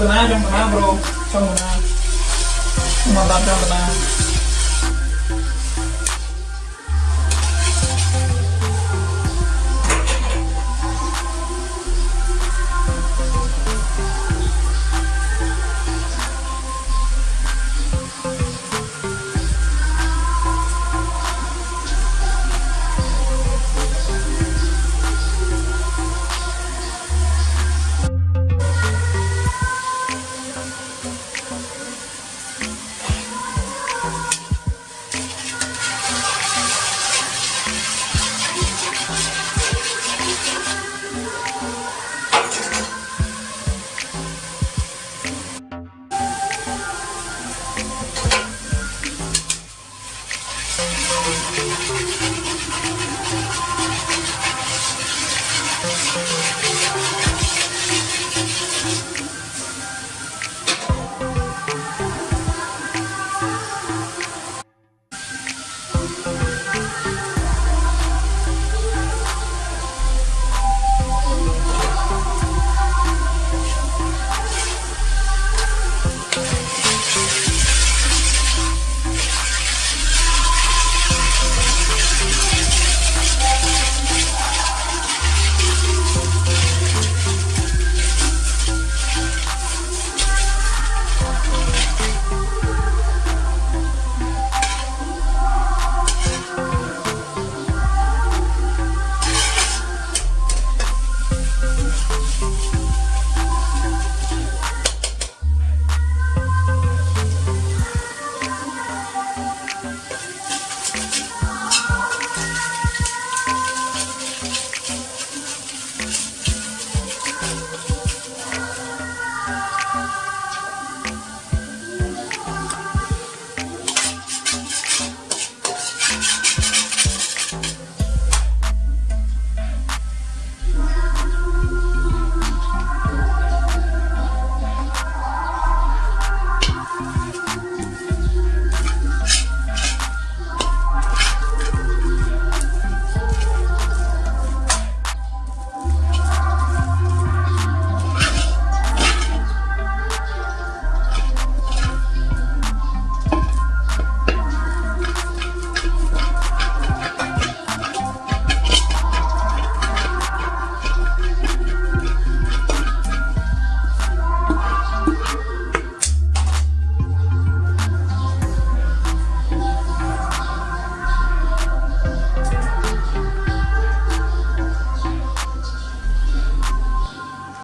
តាណាចង់តាណាប្រូចង់តាណាមកតាមចង់តាណា